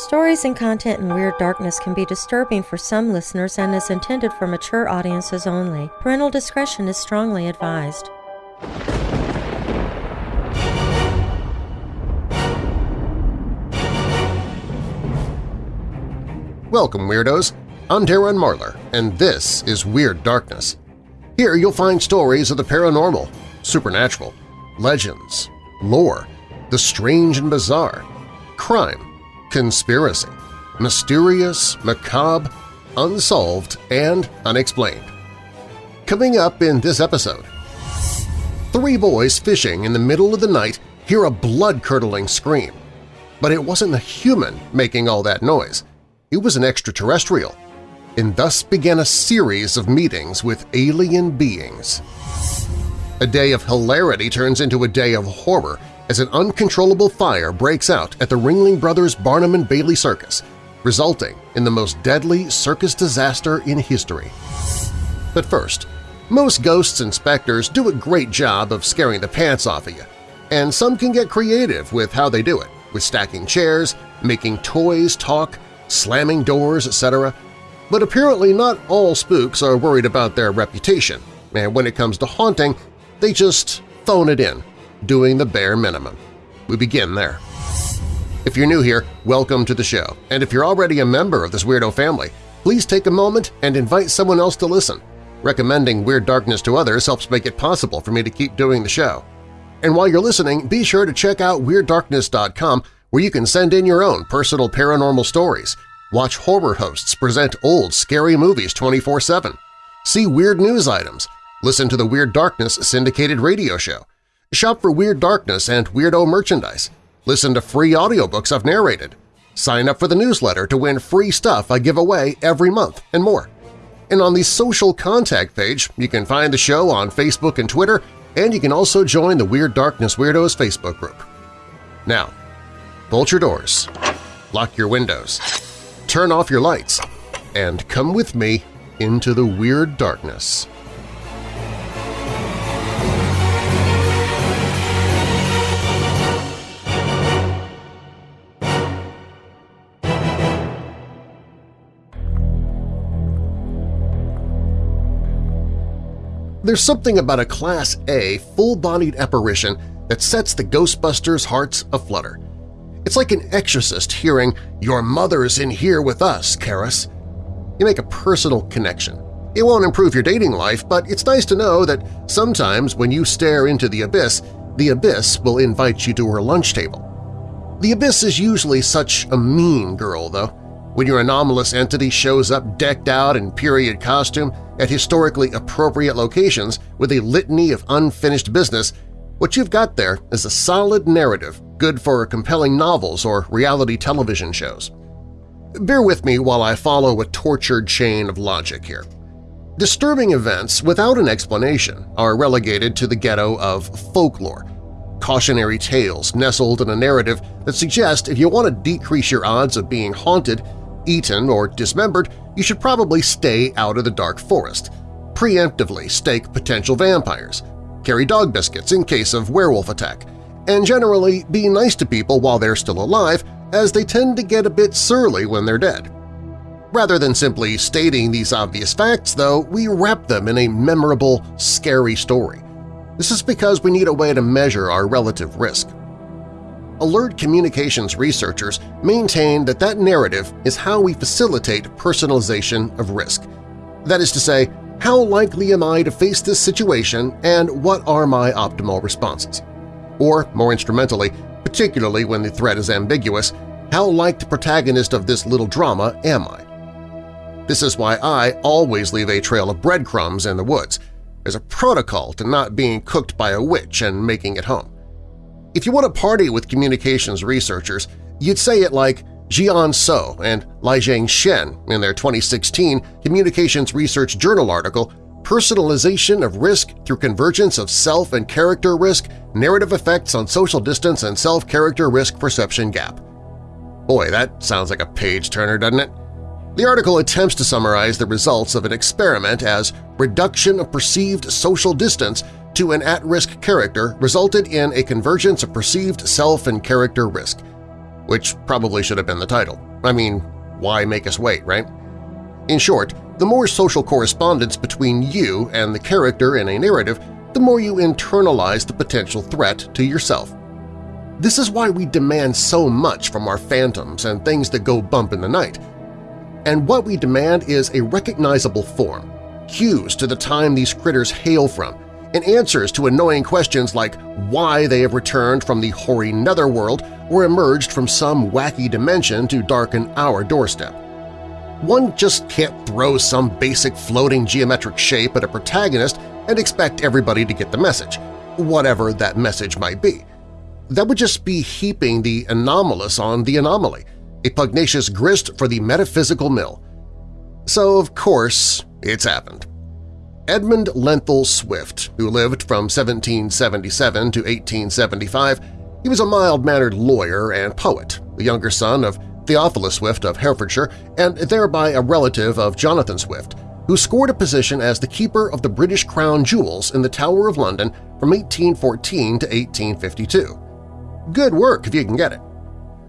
Stories and content in Weird Darkness can be disturbing for some listeners and is intended for mature audiences only. Parental discretion is strongly advised. Welcome, Weirdos! I'm Darren Marlar, and this is Weird Darkness. Here you'll find stories of the paranormal, supernatural, legends, lore, the strange and bizarre, crime, conspiracy, mysterious, macabre, unsolved, and unexplained. Coming up in this episode, three boys fishing in the middle of the night hear a blood-curdling scream. But it wasn't a human making all that noise. It was an extraterrestrial. And thus began a series of meetings with alien beings. A day of hilarity turns into a day of horror as an uncontrollable fire breaks out at the Ringling Brothers Barnum and Bailey Circus, resulting in the most deadly circus disaster in history. But first, most ghosts and specters do a great job of scaring the pants off of you, and some can get creative with how they do it, with stacking chairs, making toys talk, slamming doors, etc. But apparently not all spooks are worried about their reputation, and when it comes to haunting, they just phone it in doing the bare minimum. We begin there. If you're new here, welcome to the show, and if you're already a member of this weirdo family, please take a moment and invite someone else to listen. Recommending Weird Darkness to others helps make it possible for me to keep doing the show. And while you're listening, be sure to check out WeirdDarkness.com where you can send in your own personal paranormal stories, watch horror hosts present old, scary movies 24-7, see weird news items, listen to the Weird Darkness syndicated radio show, Shop for Weird Darkness and Weirdo merchandise. Listen to free audiobooks I've narrated. Sign up for the newsletter to win free stuff I give away every month, and more. And on the social contact page, you can find the show on Facebook and Twitter, and you can also join the Weird Darkness Weirdos Facebook group. Now, bolt your doors, lock your windows, turn off your lights, and come with me into the Weird Darkness. There's something about a Class A full-bodied apparition that sets the Ghostbusters' hearts aflutter. It's like an exorcist hearing, "'Your mother's in here with us, Karras." You make a personal connection. It won't improve your dating life, but it's nice to know that sometimes when you stare into the abyss, the abyss will invite you to her lunch table. The abyss is usually such a mean girl, though. When your anomalous entity shows up decked out in period costume at historically appropriate locations with a litany of unfinished business, what you've got there is a solid narrative good for compelling novels or reality television shows. Bear with me while I follow a tortured chain of logic here. Disturbing events without an explanation are relegated to the ghetto of folklore, cautionary tales nestled in a narrative that suggest if you want to decrease your odds of being haunted, eaten, or dismembered, you should probably stay out of the dark forest, preemptively stake potential vampires, carry dog biscuits in case of werewolf attack, and generally be nice to people while they're still alive as they tend to get a bit surly when they're dead. Rather than simply stating these obvious facts, though, we wrap them in a memorable, scary story. This is because we need a way to measure our relative risk. Alert communications researchers maintain that that narrative is how we facilitate personalization of risk. That is to say, how likely am I to face this situation and what are my optimal responses? Or, more instrumentally, particularly when the threat is ambiguous, how like the protagonist of this little drama am I? This is why I always leave a trail of breadcrumbs in the woods. There's a protocol to not being cooked by a witch and making it home. If you want to party with communications researchers, you'd say it like Jiyeon So and Lijiang Shen in their 2016 Communications Research Journal article Personalization of Risk Through Convergence of Self and Character Risk, Narrative Effects on Social Distance and Self-Character Risk Perception Gap. Boy, that sounds like a page-turner, doesn't it? The article attempts to summarize the results of an experiment as reduction of perceived social distance to an at-risk character resulted in a convergence of perceived self and character risk. which probably should have been the title. I mean, why make us wait, right? In short, the more social correspondence between you and the character in a narrative, the more you internalize the potential threat to yourself. This is why we demand so much from our phantoms and things that go bump in the night. And what we demand is a recognizable form, cues to the time these critters hail from, and answers to annoying questions like why they have returned from the hoary netherworld or emerged from some wacky dimension to darken our doorstep. One just can't throw some basic floating geometric shape at a protagonist and expect everybody to get the message, whatever that message might be. That would just be heaping the anomalous on the anomaly, a pugnacious grist for the metaphysical mill. So, of course, it's happened. Edmund Lenthal Swift, who lived from 1777 to 1875, he was a mild-mannered lawyer and poet, the younger son of Theophilus Swift of Herefordshire and thereby a relative of Jonathan Swift, who scored a position as the keeper of the British Crown jewels in the Tower of London from 1814 to 1852. Good work if you can get it.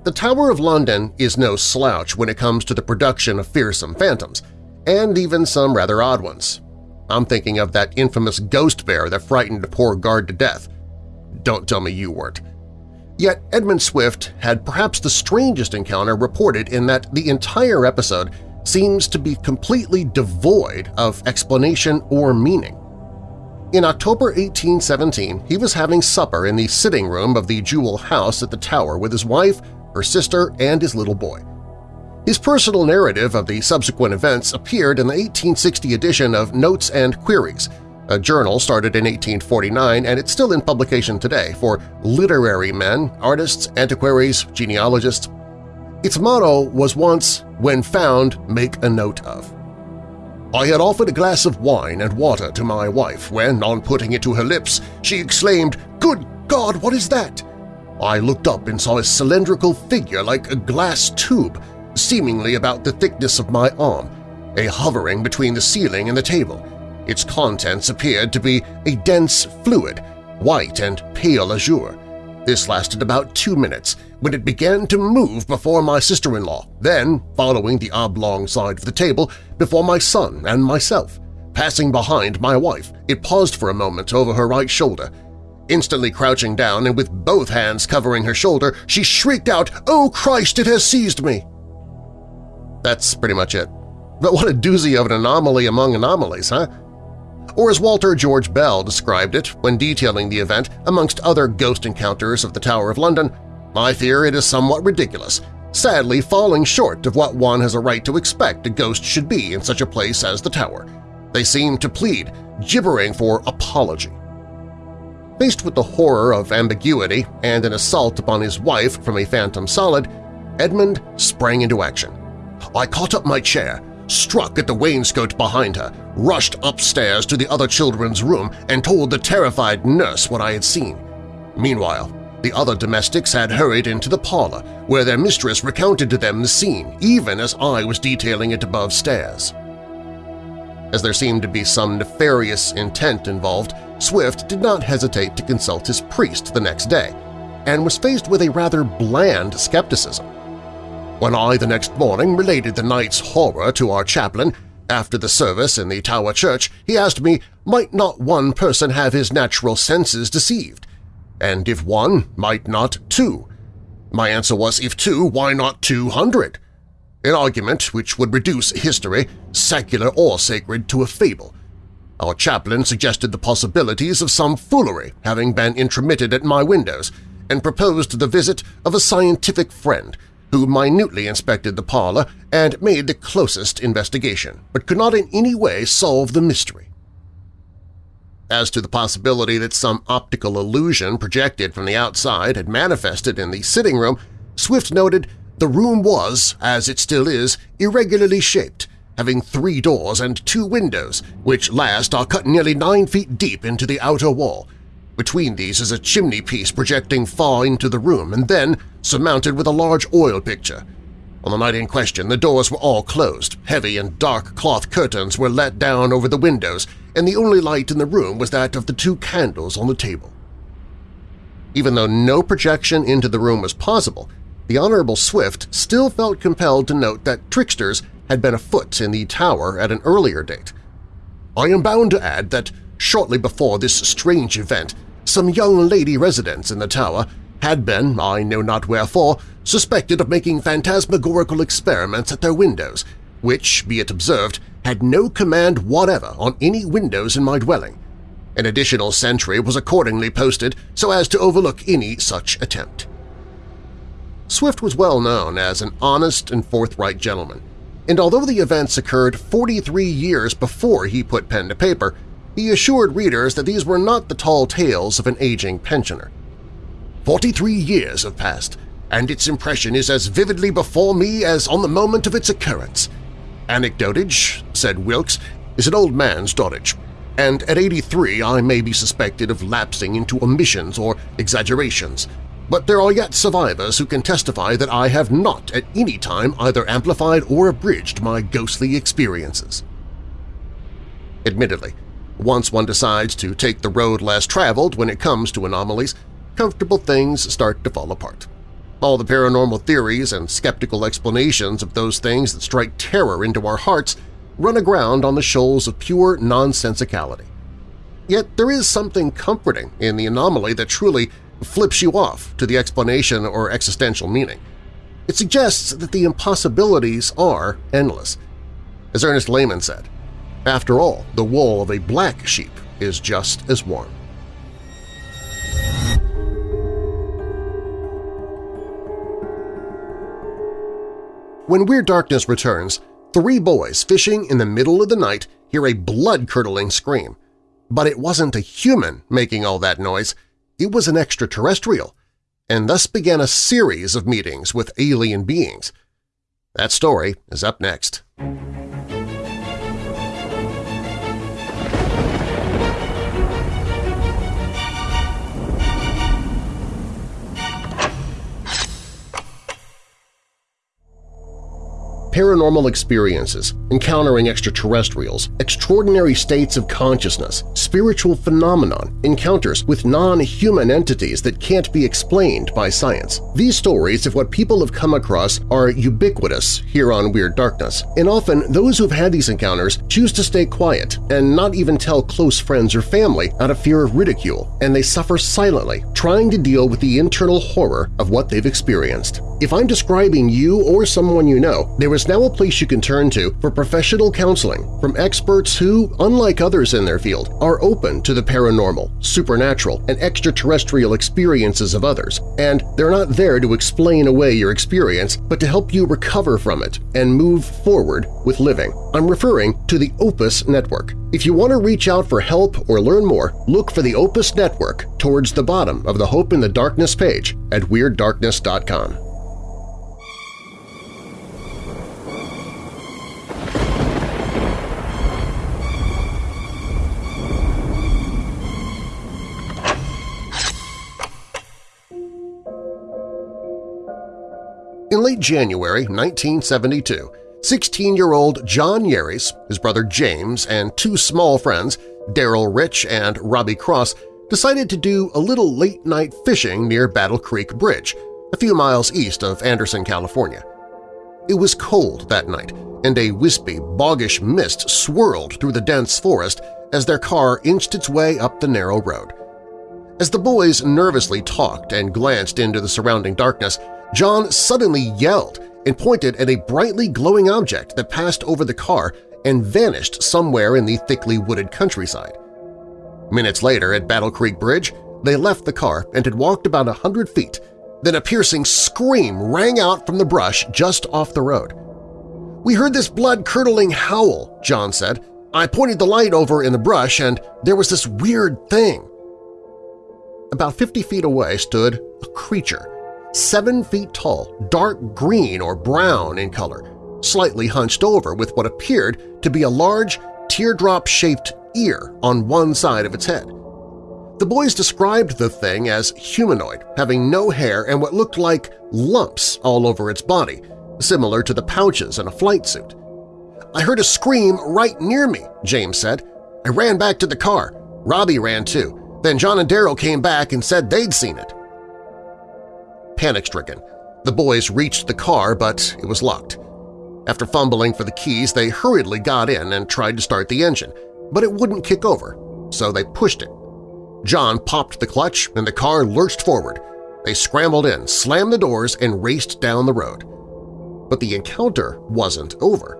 The Tower of London is no slouch when it comes to the production of fearsome phantoms, and even some rather odd ones. I'm thinking of that infamous ghost bear that frightened a poor guard to death. Don't tell me you weren't. Yet Edmund Swift had perhaps the strangest encounter reported in that the entire episode seems to be completely devoid of explanation or meaning. In October 1817, he was having supper in the sitting room of the Jewel House at the Tower with his wife, her sister, and his little boy. His personal narrative of the subsequent events appeared in the 1860 edition of Notes and Queries, a journal started in 1849 and it's still in publication today for literary men, artists, antiquaries, genealogists. Its motto was once, when found, make a note of. I had offered a glass of wine and water to my wife when, on putting it to her lips, she exclaimed, Good God, what is that? I looked up and saw a cylindrical figure like a glass tube seemingly about the thickness of my arm, a hovering between the ceiling and the table. Its contents appeared to be a dense fluid, white and pale azure. This lasted about two minutes, when it began to move before my sister-in-law, then following the oblong side of the table before my son and myself. Passing behind my wife, it paused for a moment over her right shoulder. Instantly crouching down and with both hands covering her shoulder, she shrieked out, "'Oh Christ, it has seized me!' That's pretty much it. But what a doozy of an anomaly among anomalies, huh? Or as Walter George Bell described it when detailing the event amongst other ghost encounters of the Tower of London, I fear it is somewhat ridiculous, sadly falling short of what one has a right to expect a ghost should be in such a place as the Tower. They seem to plead, gibbering for apology. Faced with the horror of ambiguity and an assault upon his wife from a phantom solid, Edmund sprang into action. I caught up my chair, struck at the wainscot behind her, rushed upstairs to the other children's room and told the terrified nurse what I had seen. Meanwhile, the other domestics had hurried into the parlor, where their mistress recounted to them the scene, even as I was detailing it above stairs. As there seemed to be some nefarious intent involved, Swift did not hesitate to consult his priest the next day, and was faced with a rather bland skepticism. When I the next morning related the night's horror to our chaplain, after the service in the Tower Church, he asked me, might not one person have his natural senses deceived? And if one, might not two? My answer was, if two, why not two hundred? An argument which would reduce history, secular or sacred, to a fable. Our chaplain suggested the possibilities of some foolery having been intromitted at my windows, and proposed the visit of a scientific friend – who minutely inspected the parlor and made the closest investigation, but could not in any way solve the mystery. As to the possibility that some optical illusion projected from the outside had manifested in the sitting room, Swift noted the room was, as it still is, irregularly shaped, having three doors and two windows, which last are cut nearly nine feet deep into the outer wall, between these is a chimney piece projecting far into the room and then surmounted with a large oil picture. On the night in question, the doors were all closed, heavy and dark cloth curtains were let down over the windows, and the only light in the room was that of the two candles on the table. Even though no projection into the room was possible, the Honorable Swift still felt compelled to note that tricksters had been afoot in the tower at an earlier date. I am bound to add that shortly before this strange event, some young lady residents in the tower had been, I know not wherefore, suspected of making phantasmagorical experiments at their windows, which, be it observed, had no command whatever on any windows in my dwelling. An additional sentry was accordingly posted so as to overlook any such attempt. Swift was well known as an honest and forthright gentleman, and although the events occurred 43 years before he put pen to paper, he assured readers that these were not the tall tales of an aging pensioner. Forty-three years have passed, and its impression is as vividly before me as on the moment of its occurrence. Anecdotage, said Wilkes, is an old man's dotage, and at 83 I may be suspected of lapsing into omissions or exaggerations, but there are yet survivors who can testify that I have not at any time either amplified or abridged my ghostly experiences. Admittedly, once one decides to take the road less traveled when it comes to anomalies, comfortable things start to fall apart. All the paranormal theories and skeptical explanations of those things that strike terror into our hearts run aground on the shoals of pure nonsensicality. Yet there is something comforting in the anomaly that truly flips you off to the explanation or existential meaning. It suggests that the impossibilities are endless. As Ernest Lehman said, after all, the wool of a black sheep is just as warm. When Weird Darkness returns, three boys fishing in the middle of the night hear a blood-curdling scream. But it wasn't a human making all that noise, it was an extraterrestrial, and thus began a series of meetings with alien beings. That story is up next. Paranormal experiences, encountering extraterrestrials, extraordinary states of consciousness, spiritual phenomenon, encounters with non-human entities that can't be explained by science. These stories of what people have come across are ubiquitous here on Weird Darkness, and often those who've had these encounters choose to stay quiet and not even tell close friends or family out of fear of ridicule, and they suffer silently, trying to deal with the internal horror of what they've experienced. If I'm describing you or someone you know, there is now a place you can turn to for professional counseling from experts who, unlike others in their field, are open to the paranormal, supernatural, and extraterrestrial experiences of others, and they're not there to explain away your experience but to help you recover from it and move forward with living. I'm referring to the Opus Network. If you want to reach out for help or learn more, look for the Opus Network towards the bottom of the Hope in the Darkness page at WeirdDarkness.com. late January 1972, 16-year-old John Yeris, his brother James, and two small friends, Daryl Rich and Robbie Cross, decided to do a little late-night fishing near Battle Creek Bridge, a few miles east of Anderson, California. It was cold that night, and a wispy, boggish mist swirled through the dense forest as their car inched its way up the narrow road. As the boys nervously talked and glanced into the surrounding darkness, John suddenly yelled and pointed at a brightly glowing object that passed over the car and vanished somewhere in the thickly wooded countryside. Minutes later at Battle Creek Bridge, they left the car and had walked about a hundred feet. Then a piercing scream rang out from the brush just off the road. We heard this blood-curdling howl, John said. I pointed the light over in the brush and there was this weird thing. About 50 feet away stood a creature seven feet tall, dark green or brown in color, slightly hunched over with what appeared to be a large, teardrop-shaped ear on one side of its head. The boys described the thing as humanoid, having no hair and what looked like lumps all over its body, similar to the pouches in a flight suit. I heard a scream right near me, James said. I ran back to the car. Robbie ran too. Then John and Daryl came back and said they'd seen it. Panic-stricken, The boys reached the car, but it was locked. After fumbling for the keys, they hurriedly got in and tried to start the engine, but it wouldn't kick over, so they pushed it. John popped the clutch and the car lurched forward. They scrambled in, slammed the doors, and raced down the road. But the encounter wasn't over.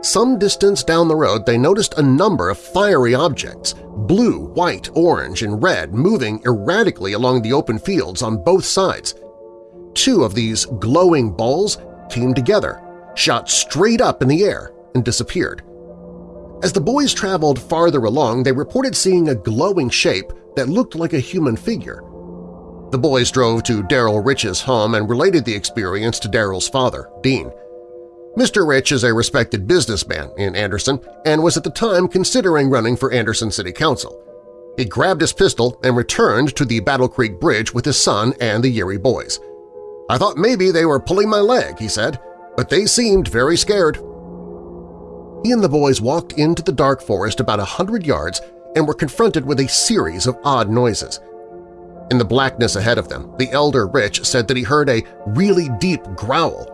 Some distance down the road they noticed a number of fiery objects, blue, white, orange, and red, moving erratically along the open fields on both sides. Two of these glowing balls came together, shot straight up in the air, and disappeared. As the boys traveled farther along, they reported seeing a glowing shape that looked like a human figure. The boys drove to Daryl Rich's home and related the experience to Daryl's father, Dean. Mr. Rich is a respected businessman in Anderson and was at the time considering running for Anderson City Council. He grabbed his pistol and returned to the Battle Creek Bridge with his son and the Yeary boys. I thought maybe they were pulling my leg, he said, but they seemed very scared. He and the boys walked into the dark forest about a hundred yards and were confronted with a series of odd noises. In the blackness ahead of them, the elder Rich said that he heard a really deep growl.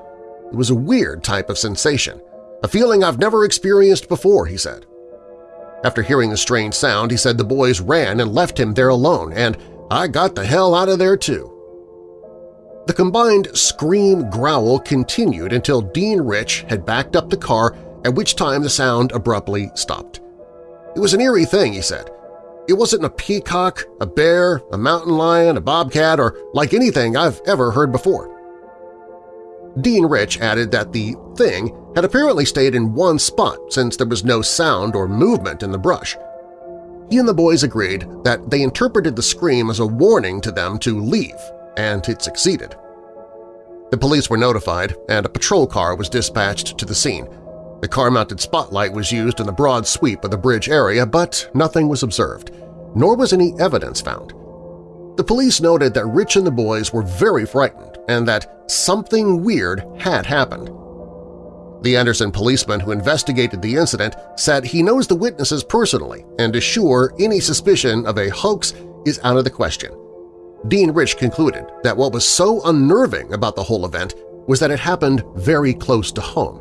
It was a weird type of sensation, a feeling I've never experienced before, he said. After hearing the strange sound, he said the boys ran and left him there alone, and I got the hell out of there too. The combined scream-growl continued until Dean Rich had backed up the car at which time the sound abruptly stopped. It was an eerie thing, he said. It wasn't a peacock, a bear, a mountain lion, a bobcat, or like anything I've ever heard before. Dean Rich added that the thing had apparently stayed in one spot since there was no sound or movement in the brush. He and the boys agreed that they interpreted the scream as a warning to them to leave, and it succeeded. The police were notified, and a patrol car was dispatched to the scene, the car-mounted spotlight was used in the broad sweep of the bridge area, but nothing was observed, nor was any evidence found. The police noted that Rich and the boys were very frightened and that something weird had happened. The Anderson policeman who investigated the incident said he knows the witnesses personally and is sure any suspicion of a hoax is out of the question. Dean Rich concluded that what was so unnerving about the whole event was that it happened very close to home.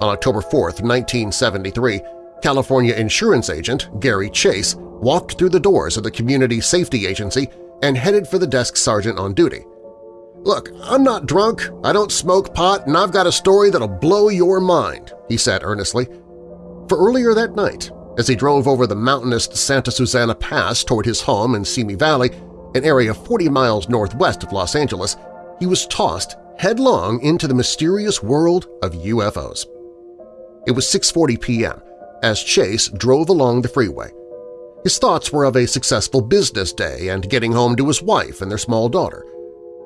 On October 4, 1973, California insurance agent Gary Chase walked through the doors of the Community Safety Agency and headed for the desk sergeant on duty. "'Look, I'm not drunk, I don't smoke pot, and I've got a story that'll blow your mind,' he said earnestly. For earlier that night, as he drove over the mountainous Santa Susana Pass toward his home in Simi Valley, an area 40 miles northwest of Los Angeles, he was tossed headlong into the mysterious world of UFOs. It was 6.40 p.m. as Chase drove along the freeway. His thoughts were of a successful business day and getting home to his wife and their small daughter.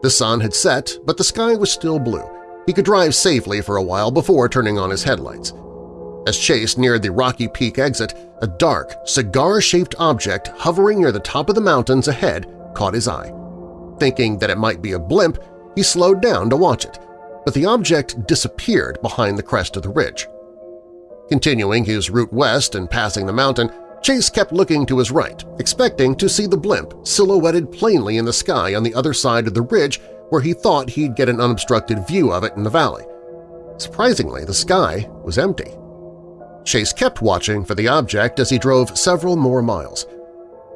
The sun had set, but the sky was still blue. He could drive safely for a while before turning on his headlights. As Chase neared the Rocky Peak exit, a dark, cigar-shaped object hovering near the top of the mountains ahead caught his eye. Thinking that it might be a blimp, he slowed down to watch it, but the object disappeared behind the crest of the ridge. Continuing his route west and passing the mountain, Chase kept looking to his right, expecting to see the blimp silhouetted plainly in the sky on the other side of the ridge where he thought he'd get an unobstructed view of it in the valley. Surprisingly, the sky was empty. Chase kept watching for the object as he drove several more miles.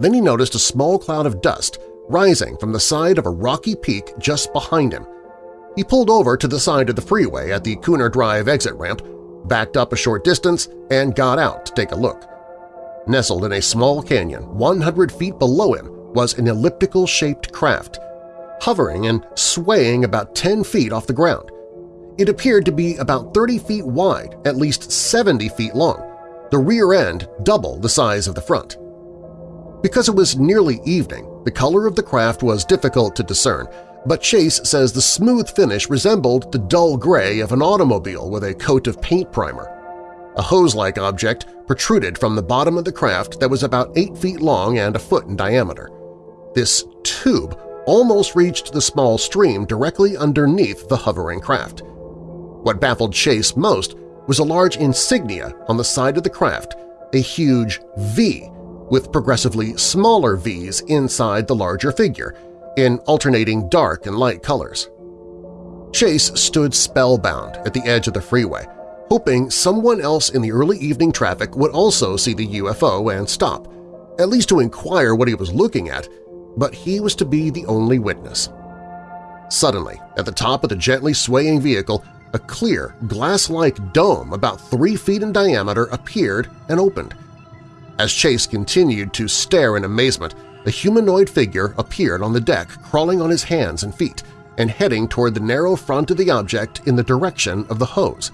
Then he noticed a small cloud of dust rising from the side of a rocky peak just behind him. He pulled over to the side of the freeway at the Kuehner Drive exit ramp backed up a short distance, and got out to take a look. Nestled in a small canyon 100 feet below him was an elliptical-shaped craft, hovering and swaying about 10 feet off the ground. It appeared to be about 30 feet wide, at least 70 feet long, the rear end double the size of the front. Because it was nearly evening, the color of the craft was difficult to discern, but Chase says the smooth finish resembled the dull gray of an automobile with a coat of paint primer. A hose-like object protruded from the bottom of the craft that was about 8 feet long and a foot in diameter. This tube almost reached the small stream directly underneath the hovering craft. What baffled Chase most was a large insignia on the side of the craft, a huge V with progressively smaller Vs inside the larger figure, in alternating dark and light colors. Chase stood spellbound at the edge of the freeway, hoping someone else in the early evening traffic would also see the UFO and stop, at least to inquire what he was looking at, but he was to be the only witness. Suddenly, at the top of the gently swaying vehicle, a clear, glass-like dome about three feet in diameter appeared and opened. As Chase continued to stare in amazement, a humanoid figure appeared on the deck crawling on his hands and feet and heading toward the narrow front of the object in the direction of the hose.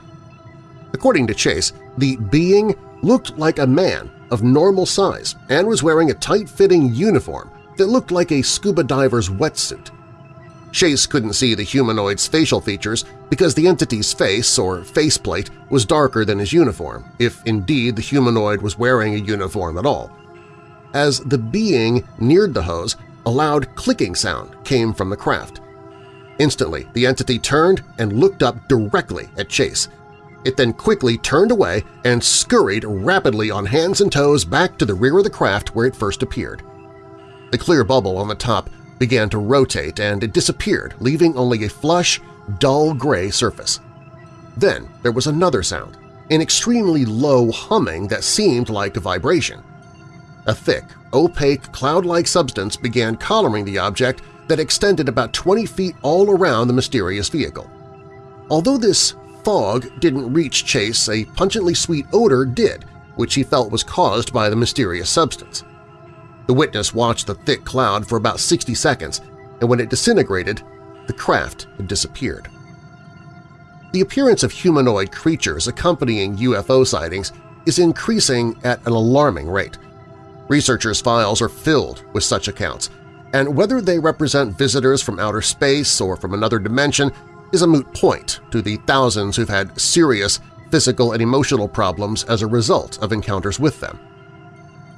According to Chase, the being looked like a man of normal size and was wearing a tight-fitting uniform that looked like a scuba diver's wetsuit. Chase couldn't see the humanoid's facial features because the entity's face or faceplate was darker than his uniform, if indeed the humanoid was wearing a uniform at all. As the being neared the hose, a loud clicking sound came from the craft. Instantly, the entity turned and looked up directly at Chase. It then quickly turned away and scurried rapidly on hands and toes back to the rear of the craft where it first appeared. The clear bubble on the top began to rotate and it disappeared, leaving only a flush, dull gray surface. Then there was another sound, an extremely low humming that seemed like a vibration. A thick, opaque, cloud-like substance began coloring the object that extended about 20 feet all around the mysterious vehicle. Although this fog didn't reach Chase, a pungently sweet odor did, which he felt was caused by the mysterious substance. The witness watched the thick cloud for about 60 seconds, and when it disintegrated, the craft had disappeared. The appearance of humanoid creatures accompanying UFO sightings is increasing at an alarming rate. Researchers' files are filled with such accounts, and whether they represent visitors from outer space or from another dimension is a moot point to the thousands who've had serious physical and emotional problems as a result of encounters with them.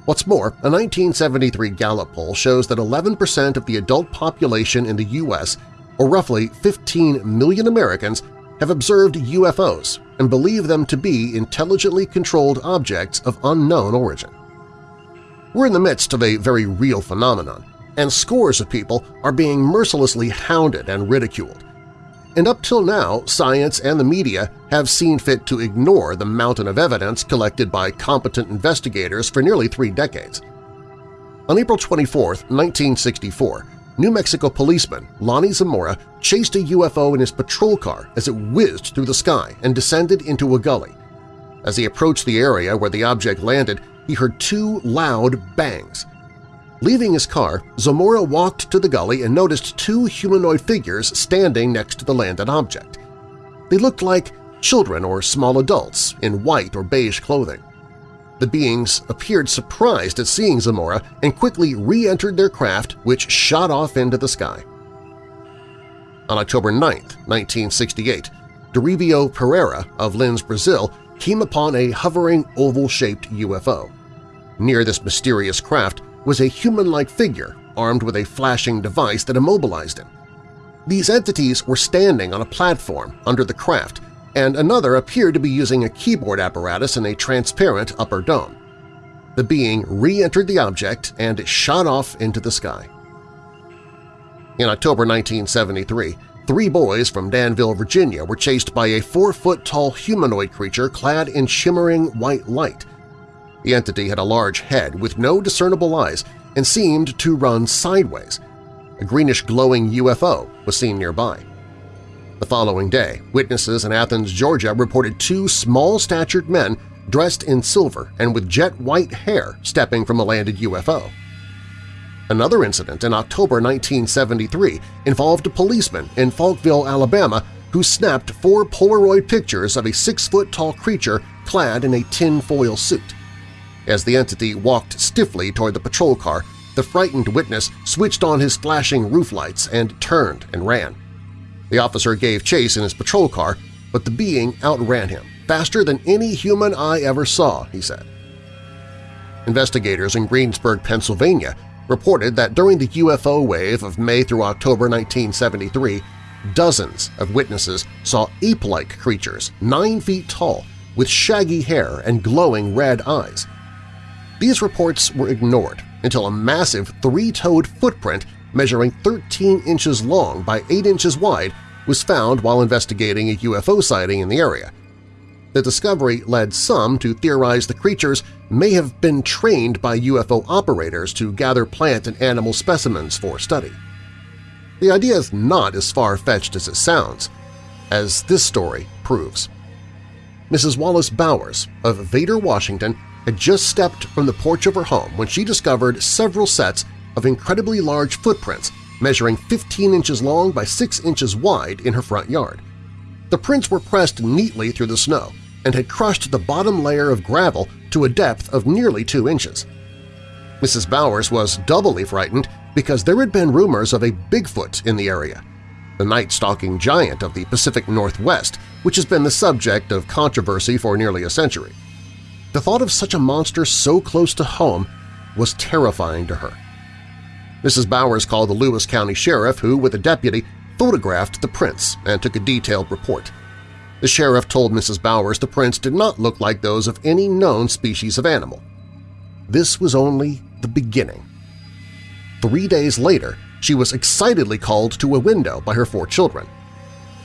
What's more, a 1973 Gallup poll shows that 11% of the adult population in the U.S., or roughly 15 million Americans, have observed UFOs and believe them to be intelligently controlled objects of unknown origin. We're in the midst of a very real phenomenon, and scores of people are being mercilessly hounded and ridiculed, and up till now science and the media have seen fit to ignore the mountain of evidence collected by competent investigators for nearly three decades. On April 24, 1964, New Mexico policeman Lonnie Zamora chased a UFO in his patrol car as it whizzed through the sky and descended into a gully. As he approached the area where the object landed, he heard two loud bangs. Leaving his car, Zamora walked to the gully and noticed two humanoid figures standing next to the landed object. They looked like children or small adults in white or beige clothing. The beings appeared surprised at seeing Zamora and quickly re-entered their craft, which shot off into the sky. On October 9, 1968, Dorivio Pereira of Lins, Brazil, came upon a hovering oval-shaped UFO. Near this mysterious craft was a human-like figure armed with a flashing device that immobilized him. These entities were standing on a platform under the craft, and another appeared to be using a keyboard apparatus in a transparent upper dome. The being re-entered the object and shot off into the sky. In October 1973, three boys from Danville, Virginia were chased by a four-foot-tall humanoid creature clad in shimmering white light. The entity had a large head with no discernible eyes and seemed to run sideways. A greenish-glowing UFO was seen nearby. The following day, witnesses in Athens, Georgia reported two small-statured men dressed in silver and with jet-white hair stepping from a landed UFO. Another incident in October 1973 involved a policeman in Falkville, Alabama who snapped four Polaroid pictures of a six-foot-tall creature clad in a tin-foil suit. As the entity walked stiffly toward the patrol car, the frightened witness switched on his flashing roof lights and turned and ran. The officer gave chase in his patrol car, but the being outran him, faster than any human eye ever saw, he said. Investigators in Greensburg, Pennsylvania reported that during the UFO wave of May through October 1973, dozens of witnesses saw ape-like creatures nine feet tall with shaggy hair and glowing red eyes. These reports were ignored until a massive three-toed footprint measuring 13 inches long by 8 inches wide was found while investigating a UFO sighting in the area. The discovery led some to theorize the creatures may have been trained by UFO operators to gather plant and animal specimens for study. The idea is not as far-fetched as it sounds, as this story proves. Mrs. Wallace Bowers of Vader, Washington had just stepped from the porch of her home when she discovered several sets of incredibly large footprints measuring 15 inches long by 6 inches wide in her front yard. The prints were pressed neatly through the snow, and had crushed the bottom layer of gravel to a depth of nearly two inches. Mrs. Bowers was doubly frightened because there had been rumors of a Bigfoot in the area, the night-stalking giant of the Pacific Northwest, which has been the subject of controversy for nearly a century. The thought of such a monster so close to home was terrifying to her. Mrs. Bowers called the Lewis County Sheriff who, with a deputy, photographed the prints and took a detailed report. The sheriff told Mrs. Bowers the prints did not look like those of any known species of animal. This was only the beginning. Three days later, she was excitedly called to a window by her four children.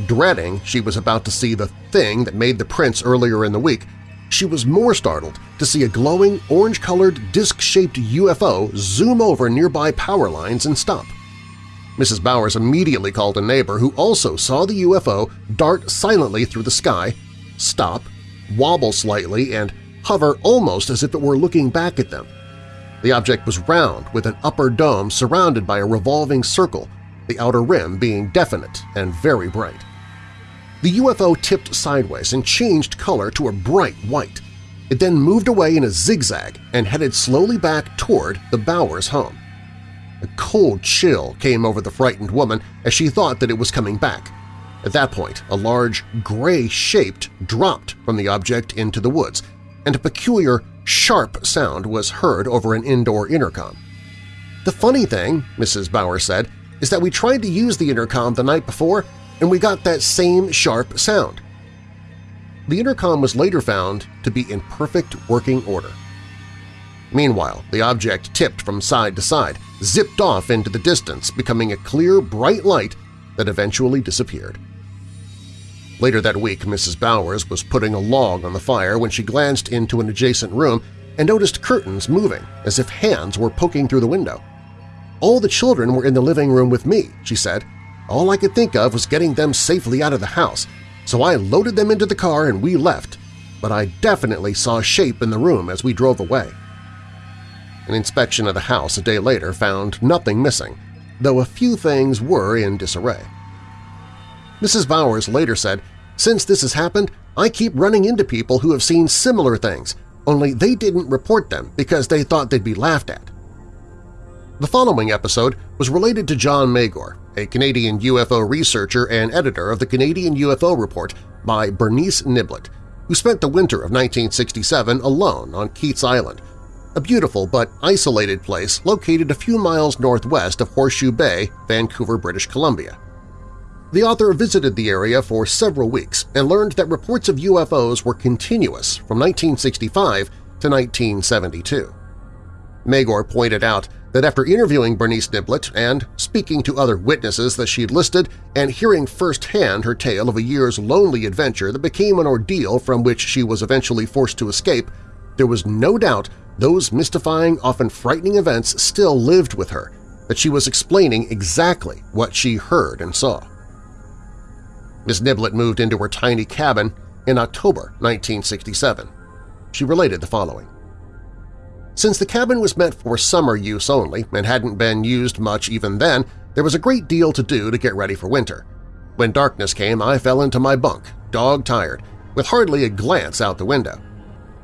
Dreading she was about to see the thing that made the prints earlier in the week, she was more startled to see a glowing, orange-colored, disc-shaped UFO zoom over nearby power lines and stop. Mrs. Bowers immediately called a neighbor who also saw the UFO dart silently through the sky, stop, wobble slightly, and hover almost as if it were looking back at them. The object was round with an upper dome surrounded by a revolving circle, the outer rim being definite and very bright. The UFO tipped sideways and changed color to a bright white. It then moved away in a zigzag and headed slowly back toward the Bowers home. A cold chill came over the frightened woman as she thought that it was coming back. At that point, a large, gray-shaped dropped from the object into the woods, and a peculiar, sharp sound was heard over an indoor intercom. The funny thing, Mrs. Bauer said, is that we tried to use the intercom the night before and we got that same sharp sound. The intercom was later found to be in perfect working order. Meanwhile, the object tipped from side to side, zipped off into the distance, becoming a clear, bright light that eventually disappeared. Later that week, Mrs. Bowers was putting a log on the fire when she glanced into an adjacent room and noticed curtains moving as if hands were poking through the window. All the children were in the living room with me, she said. All I could think of was getting them safely out of the house, so I loaded them into the car and we left, but I definitely saw a shape in the room as we drove away. An inspection of the house a day later found nothing missing, though a few things were in disarray. Mrs. Bowers later said, Since this has happened, I keep running into people who have seen similar things, only they didn't report them because they thought they'd be laughed at. The following episode was related to John Magor, a Canadian UFO researcher and editor of the Canadian UFO Report by Bernice Niblett, who spent the winter of 1967 alone on Keats Island, a beautiful but isolated place located a few miles northwest of Horseshoe Bay, Vancouver, British Columbia. The author visited the area for several weeks and learned that reports of UFOs were continuous from 1965 to 1972. Magor pointed out that after interviewing Bernice Niblett and speaking to other witnesses that she'd listed and hearing firsthand her tale of a year's lonely adventure that became an ordeal from which she was eventually forced to escape, there was no doubt those mystifying, often frightening events still lived with her, that she was explaining exactly what she heard and saw. Miss Niblett moved into her tiny cabin in October 1967. She related the following. Since the cabin was meant for summer use only and hadn't been used much even then, there was a great deal to do to get ready for winter. When darkness came, I fell into my bunk, dog-tired, with hardly a glance out the window.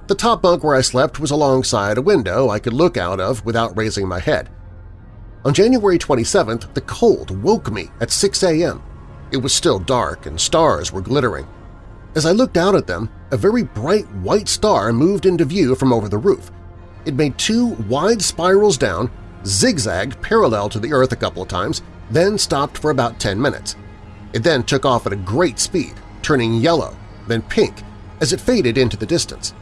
The top bunk where I slept was alongside a window I could look out of without raising my head. On January 27th, the cold woke me at 6 a.m. It was still dark and stars were glittering. As I looked out at them, a very bright white star moved into view from over the roof. It made two wide spirals down, zigzagged parallel to the Earth a couple of times, then stopped for about 10 minutes. It then took off at a great speed, turning yellow, then pink, as it faded into the distance.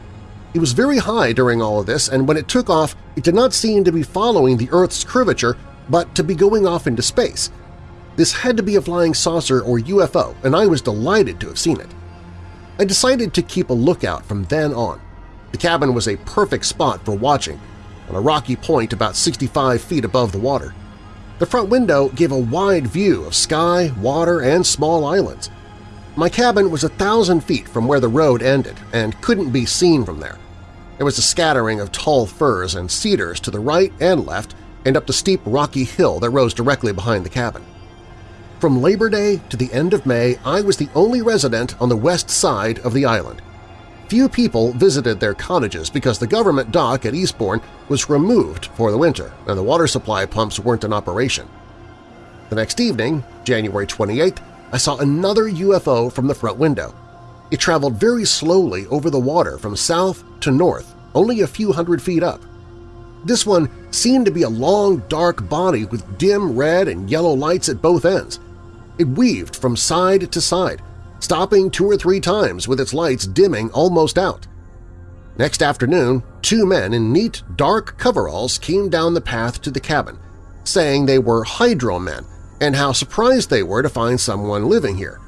It was very high during all of this, and when it took off, it did not seem to be following the Earth's curvature, but to be going off into space. This had to be a flying saucer or UFO, and I was delighted to have seen it. I decided to keep a lookout from then on. The cabin was a perfect spot for watching, on a rocky point about 65 feet above the water. The front window gave a wide view of sky, water, and small islands. My cabin was a thousand feet from where the road ended and couldn't be seen from there. There was a scattering of tall firs and cedars to the right and left and up the steep rocky hill that rose directly behind the cabin. From Labor Day to the end of May, I was the only resident on the west side of the island. Few people visited their cottages because the government dock at Eastbourne was removed for the winter and the water supply pumps weren't in operation. The next evening, January 28th, I saw another UFO from the front window. It traveled very slowly over the water from south to north, only a few hundred feet up. This one seemed to be a long, dark body with dim red and yellow lights at both ends. It weaved from side to side, stopping two or three times with its lights dimming almost out. Next afternoon, two men in neat, dark coveralls came down the path to the cabin, saying they were hydro men and how surprised they were to find someone living here.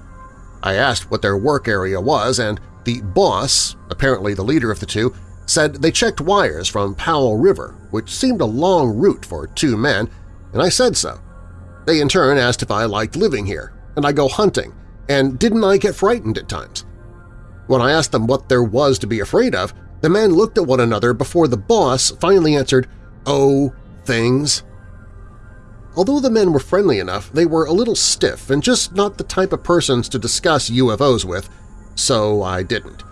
I asked what their work area was, and the boss, apparently the leader of the two, said they checked wires from Powell River, which seemed a long route for two men, and I said so. They in turn asked if I liked living here, and I go hunting, and didn't I get frightened at times? When I asked them what there was to be afraid of, the men looked at one another before the boss finally answered, Oh, things. Although the men were friendly enough, they were a little stiff and just not the type of persons to discuss UFOs with, so I didn't.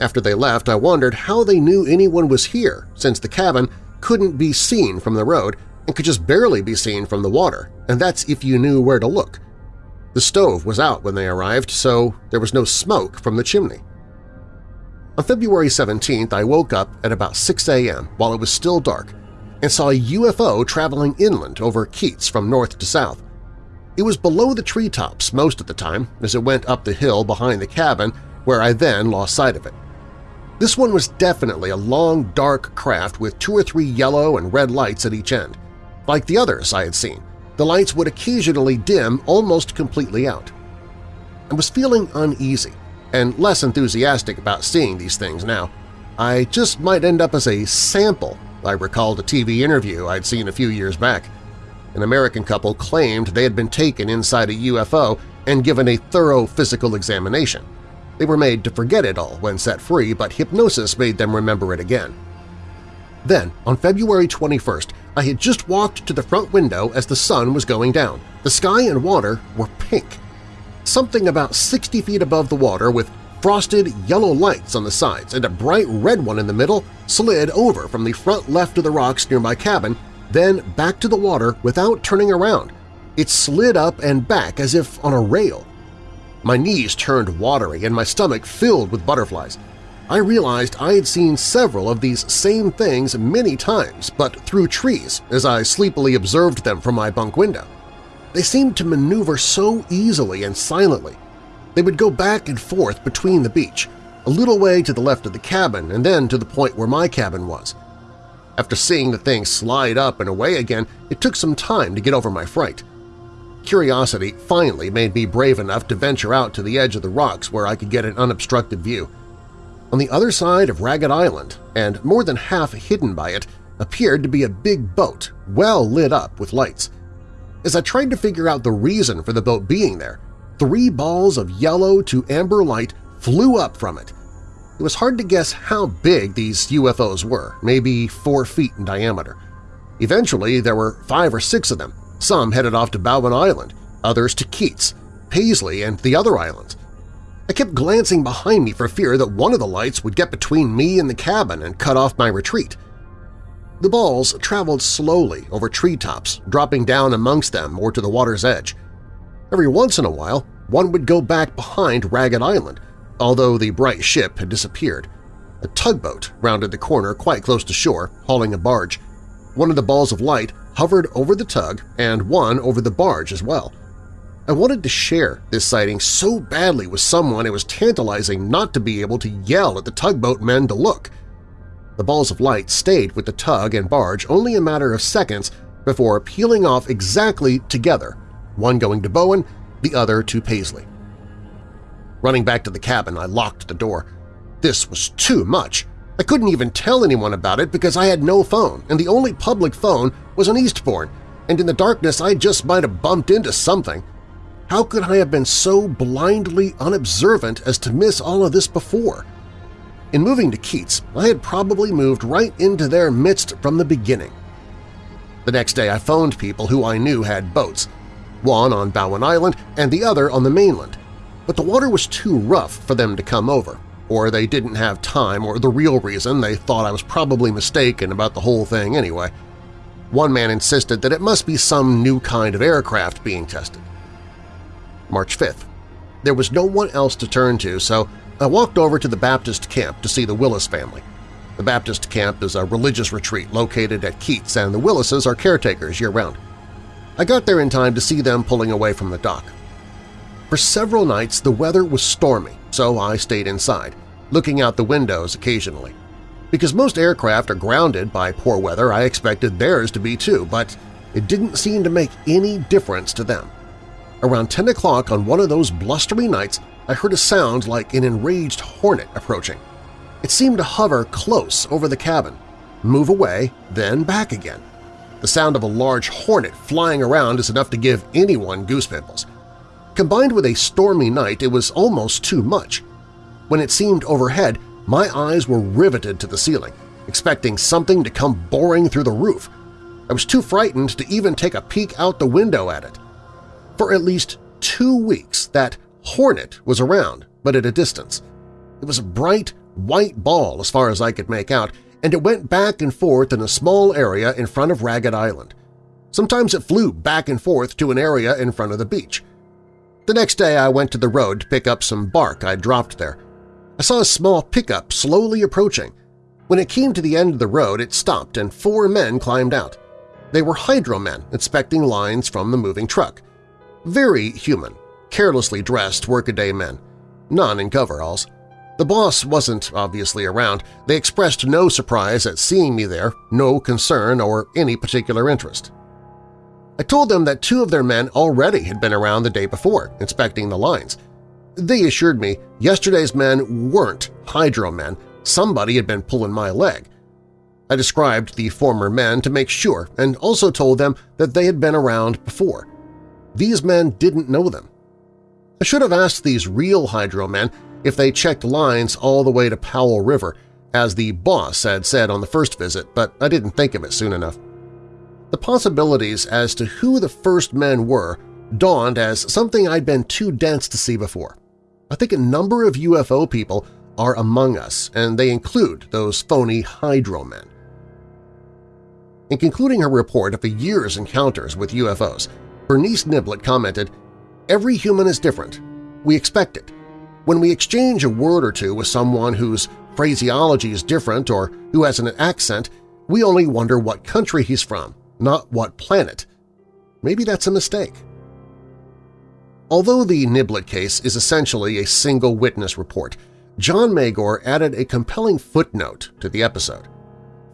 After they left, I wondered how they knew anyone was here since the cabin couldn't be seen from the road and could just barely be seen from the water, and that's if you knew where to look. The stove was out when they arrived, so there was no smoke from the chimney. On February 17th, I woke up at about 6 a.m. while it was still dark and saw a UFO traveling inland over Keats from north to south. It was below the treetops most of the time as it went up the hill behind the cabin where I then lost sight of it. This one was definitely a long, dark craft with two or three yellow and red lights at each end. Like the others I had seen, the lights would occasionally dim almost completely out. I was feeling uneasy and less enthusiastic about seeing these things now. I just might end up as a sample, I recalled a TV interview I'd seen a few years back. An American couple claimed they had been taken inside a UFO and given a thorough physical examination. They were made to forget it all when set free, but hypnosis made them remember it again. Then, on February 21st, I had just walked to the front window as the sun was going down. The sky and water were pink. Something about 60 feet above the water with frosted yellow lights on the sides and a bright red one in the middle slid over from the front left of the rocks near my cabin, then back to the water without turning around. It slid up and back as if on a rail. My knees turned watery and my stomach filled with butterflies. I realized I had seen several of these same things many times, but through trees as I sleepily observed them from my bunk window. They seemed to maneuver so easily and silently. They would go back and forth between the beach, a little way to the left of the cabin and then to the point where my cabin was. After seeing the thing slide up and away again, it took some time to get over my fright. Curiosity finally made me brave enough to venture out to the edge of the rocks where I could get an unobstructed view. On the other side of Ragged Island, and more than half hidden by it, appeared to be a big boat, well lit up with lights. As I tried to figure out the reason for the boat being there, three balls of yellow to amber light flew up from it. It was hard to guess how big these UFOs were, maybe four feet in diameter. Eventually, there were five or six of them. Some headed off to Bowen Island, others to Keats, Paisley, and the other islands. I kept glancing behind me for fear that one of the lights would get between me and the cabin and cut off my retreat. The balls traveled slowly over treetops, dropping down amongst them or to the water's edge. Every once in a while, one would go back behind Ragged Island, although the bright ship had disappeared. A tugboat rounded the corner quite close to shore, hauling a barge. One of the balls of light hovered over the tug and one over the barge as well. I wanted to share this sighting so badly with someone it was tantalizing not to be able to yell at the tugboat men to look. The balls of light stayed with the tug and barge only a matter of seconds before peeling off exactly together, one going to Bowen, the other to Paisley. Running back to the cabin, I locked the door. This was too much. I couldn't even tell anyone about it because I had no phone, and the only public phone was on Eastbourne, and in the darkness I just might have bumped into something. How could I have been so blindly unobservant as to miss all of this before? In moving to Keats, I had probably moved right into their midst from the beginning. The next day I phoned people who I knew had boats, one on Bowen Island and the other on the mainland, but the water was too rough for them to come over, or they didn't have time or the real reason they thought I was probably mistaken about the whole thing anyway. One man insisted that it must be some new kind of aircraft being tested. March 5th. There was no one else to turn to, so I walked over to the Baptist camp to see the Willis family. The Baptist camp is a religious retreat located at Keats, and the Willises are caretakers year-round. I got there in time to see them pulling away from the dock. For several nights the weather was stormy, so I stayed inside, looking out the windows occasionally. Because most aircraft are grounded by poor weather, I expected theirs to be too, but it didn't seem to make any difference to them. Around 10 o'clock on one of those blustery nights, I heard a sound like an enraged hornet approaching. It seemed to hover close over the cabin, move away, then back again. The sound of a large hornet flying around is enough to give anyone goose pimples. Combined with a stormy night, it was almost too much. When it seemed overhead, my eyes were riveted to the ceiling, expecting something to come boring through the roof. I was too frightened to even take a peek out the window at it. For at least two weeks, that hornet was around, but at a distance. It was a bright, white ball as far as I could make out, and it went back and forth in a small area in front of Ragged Island. Sometimes it flew back and forth to an area in front of the beach. The next day I went to the road to pick up some bark I'd dropped there. I saw a small pickup slowly approaching. When it came to the end of the road, it stopped and four men climbed out. They were hydromen inspecting lines from the moving truck. Very human, carelessly dressed workaday men, none in coveralls. The boss wasn't obviously around. They expressed no surprise at seeing me there, no concern or any particular interest. I told them that two of their men already had been around the day before, inspecting the lines. They assured me yesterday's men weren't hydro men, somebody had been pulling my leg. I described the former men to make sure and also told them that they had been around before. These men didn't know them. I should have asked these real hydro men if they checked lines all the way to Powell River, as the boss had said on the first visit, but I didn't think of it soon enough. The possibilities as to who the first men were dawned as something I'd been too dense to see before. I think a number of UFO people are among us, and they include those phony hydro men. In concluding her report of a year's encounters with UFOs, Bernice Niblett commented, Every human is different. We expect it. When we exchange a word or two with someone whose phraseology is different or who has an accent, we only wonder what country he's from, not what planet. Maybe that's a mistake. Although the Niblett case is essentially a single witness report, John Magor added a compelling footnote to the episode.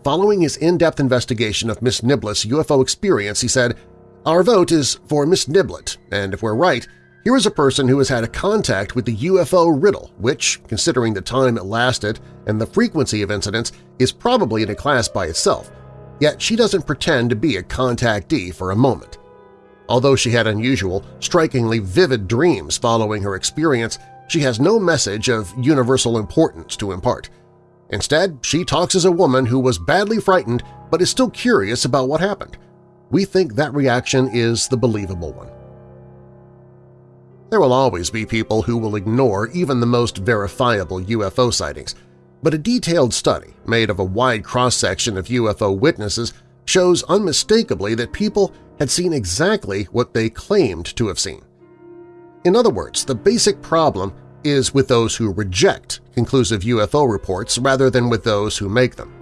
Following his in-depth investigation of Miss Niblett's UFO experience, he said, Our vote is for Miss Niblett, and if we're right, here is a person who has had a contact with the UFO riddle, which, considering the time it lasted and the frequency of incidents, is probably in a class by itself, yet she doesn't pretend to be a contactee for a moment. Although she had unusual, strikingly vivid dreams following her experience, she has no message of universal importance to impart. Instead, she talks as a woman who was badly frightened but is still curious about what happened. We think that reaction is the believable one. There will always be people who will ignore even the most verifiable UFO sightings, but a detailed study made of a wide cross-section of UFO witnesses shows unmistakably that people had seen exactly what they claimed to have seen. In other words, the basic problem is with those who reject conclusive UFO reports rather than with those who make them.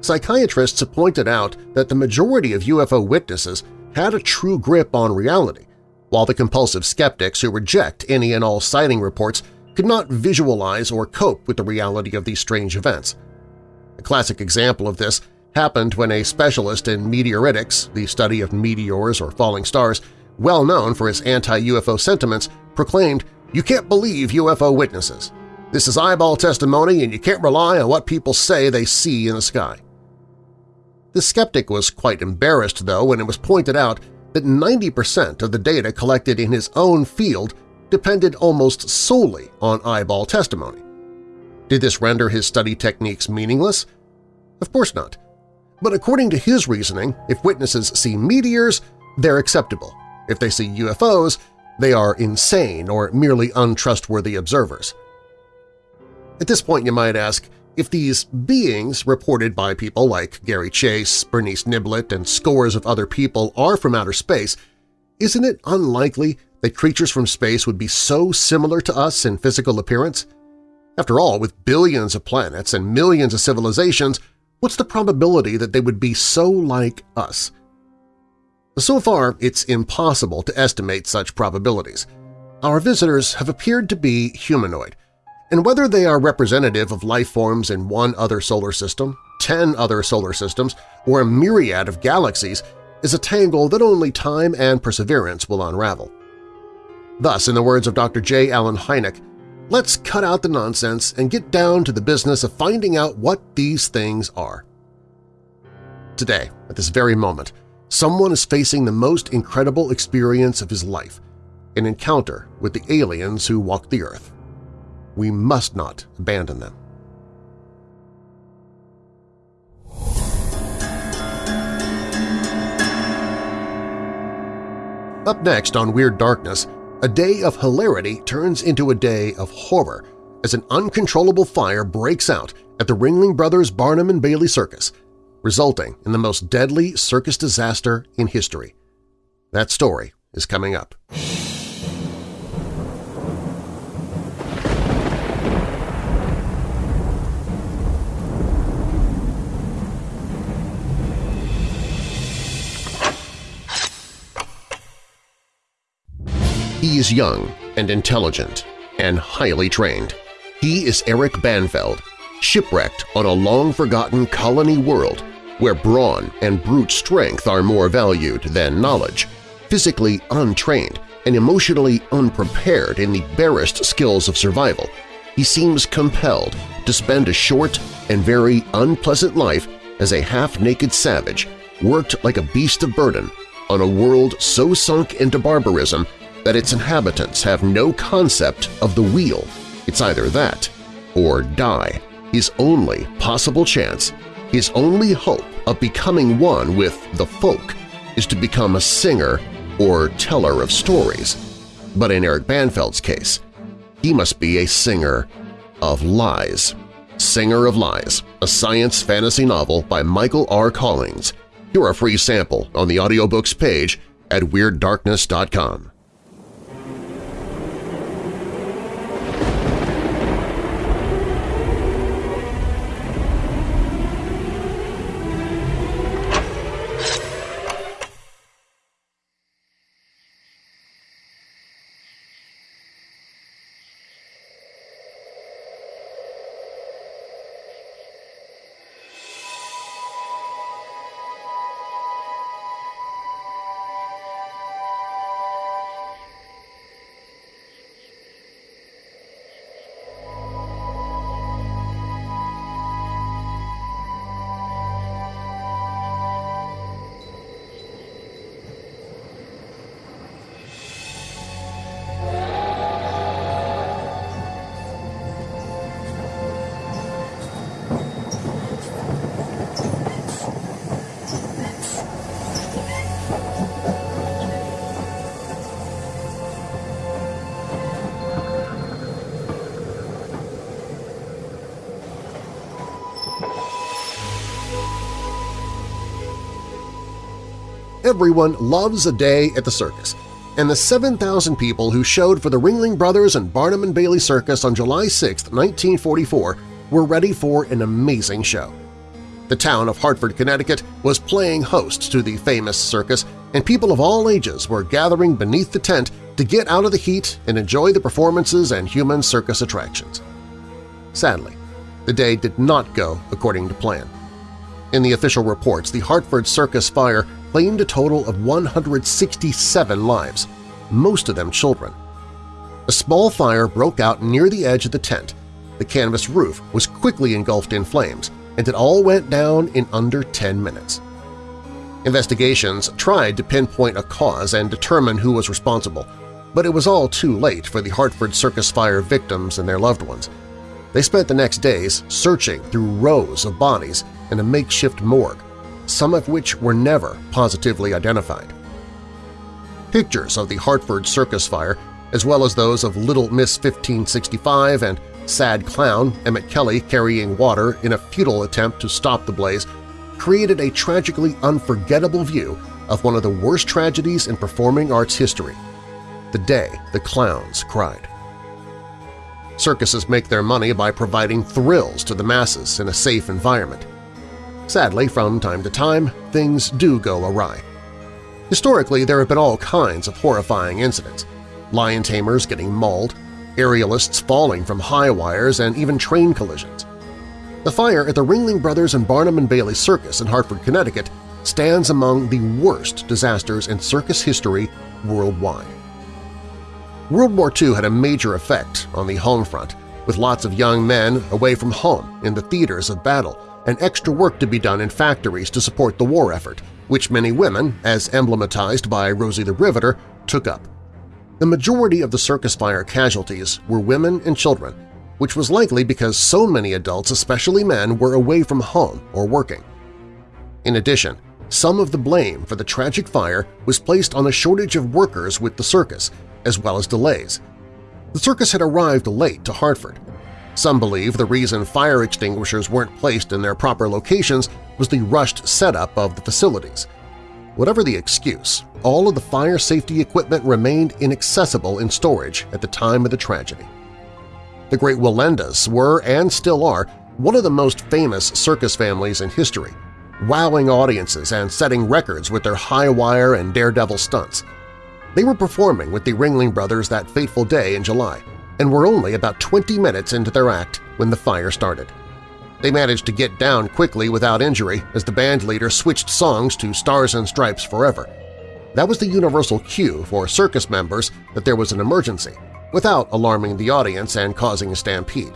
Psychiatrists have pointed out that the majority of UFO witnesses had a true grip on reality, while the compulsive skeptics who reject any and all sighting reports could not visualize or cope with the reality of these strange events. A classic example of this happened when a specialist in meteoritics, the study of meteors or falling stars, well known for his anti-UFO sentiments, proclaimed, you can't believe UFO witnesses. This is eyeball testimony and you can't rely on what people say they see in the sky. The skeptic was quite embarrassed, though, when it was pointed out that 90% of the data collected in his own field depended almost solely on eyeball testimony. Did this render his study techniques meaningless? Of course not. But according to his reasoning, if witnesses see meteors, they're acceptable. If they see UFOs, they are insane or merely untrustworthy observers. At this point you might ask, if these beings reported by people like Gary Chase, Bernice Niblett, and scores of other people are from outer space, isn't it unlikely that creatures from space would be so similar to us in physical appearance? After all, with billions of planets and millions of civilizations, what's the probability that they would be so like us? So far, it's impossible to estimate such probabilities. Our visitors have appeared to be humanoid, and whether they are representative of life forms in one other solar system, ten other solar systems, or a myriad of galaxies is a tangle that only time and perseverance will unravel. Thus, in the words of Dr. J. Allen Hynek, let's cut out the nonsense and get down to the business of finding out what these things are. Today, at this very moment, someone is facing the most incredible experience of his life, an encounter with the aliens who walk the Earth. We must not abandon them. Up next on Weird Darkness, a day of hilarity turns into a day of horror as an uncontrollable fire breaks out at the Ringling Brothers Barnum and Bailey Circus, resulting in the most deadly circus disaster in history. That story is coming up. Is young and intelligent and highly trained. He is Eric Banfeld, shipwrecked on a long-forgotten colony world where brawn and brute strength are more valued than knowledge, physically untrained and emotionally unprepared in the barest skills of survival, he seems compelled to spend a short and very unpleasant life as a half-naked savage worked like a beast of burden on a world so sunk into barbarism that its inhabitants have no concept of the wheel. It's either that or die. His only possible chance, his only hope of becoming one with the folk is to become a singer or teller of stories. But in Eric Banfeld's case, he must be a singer of lies. Singer of Lies, a science fantasy novel by Michael R. Collings. Hear a free sample on the audiobooks page at WeirdDarkness.com. Everyone loves a day at the circus, and the 7,000 people who showed for the Ringling Brothers and Barnum and Bailey Circus on July 6, 1944 were ready for an amazing show. The town of Hartford, Connecticut was playing host to the famous circus, and people of all ages were gathering beneath the tent to get out of the heat and enjoy the performances and human circus attractions. Sadly, the day did not go according to plan. In the official reports, the Hartford Circus fire claimed a total of 167 lives, most of them children. A small fire broke out near the edge of the tent. The canvas roof was quickly engulfed in flames, and it all went down in under 10 minutes. Investigations tried to pinpoint a cause and determine who was responsible, but it was all too late for the Hartford Circus Fire victims and their loved ones. They spent the next days searching through rows of bodies in a makeshift morgue, some of which were never positively identified. Pictures of the Hartford Circus Fire, as well as those of Little Miss 1565 and Sad Clown Emmett Kelly carrying water in a futile attempt to stop the blaze, created a tragically unforgettable view of one of the worst tragedies in performing arts history – the day the clowns cried. Circuses make their money by providing thrills to the masses in a safe environment. Sadly, from time to time, things do go awry. Historically, there have been all kinds of horrifying incidents – lion tamers getting mauled, aerialists falling from high wires, and even train collisions. The fire at the Ringling Brothers and Barnum and Bailey Circus in Hartford, Connecticut stands among the worst disasters in circus history worldwide. World War II had a major effect on the home front, with lots of young men away from home in the theaters of battle and extra work to be done in factories to support the war effort, which many women, as emblematized by Rosie the Riveter, took up. The majority of the circus fire casualties were women and children, which was likely because so many adults, especially men, were away from home or working. In addition, some of the blame for the tragic fire was placed on a shortage of workers with the circus as well as delays. The circus had arrived late to Hartford. Some believe the reason fire extinguishers weren't placed in their proper locations was the rushed setup of the facilities. Whatever the excuse, all of the fire safety equipment remained inaccessible in storage at the time of the tragedy. The Great Wallendas were, and still are, one of the most famous circus families in history, wowing audiences and setting records with their high-wire and daredevil stunts. They were performing with the Ringling Brothers that fateful day in July and were only about 20 minutes into their act when the fire started. They managed to get down quickly without injury as the band leader switched songs to Stars and Stripes Forever. That was the universal cue for circus members that there was an emergency, without alarming the audience and causing a stampede.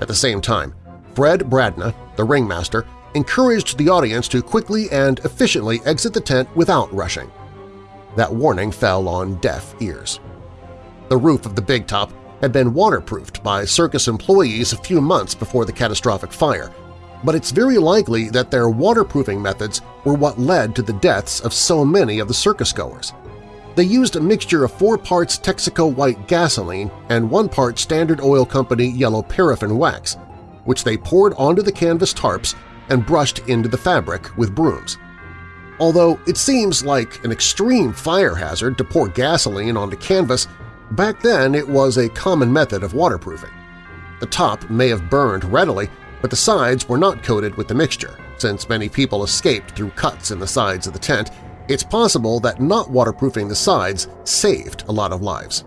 At the same time, Fred Bradna, the ringmaster, encouraged the audience to quickly and efficiently exit the tent without rushing that warning fell on deaf ears. The roof of the Big Top had been waterproofed by circus employees a few months before the catastrophic fire, but it's very likely that their waterproofing methods were what led to the deaths of so many of the circus-goers. They used a mixture of four parts Texaco white gasoline and one part Standard Oil Company yellow paraffin wax, which they poured onto the canvas tarps and brushed into the fabric with brooms. Although it seems like an extreme fire hazard to pour gasoline onto canvas, back then it was a common method of waterproofing. The top may have burned readily, but the sides were not coated with the mixture. Since many people escaped through cuts in the sides of the tent, it's possible that not waterproofing the sides saved a lot of lives.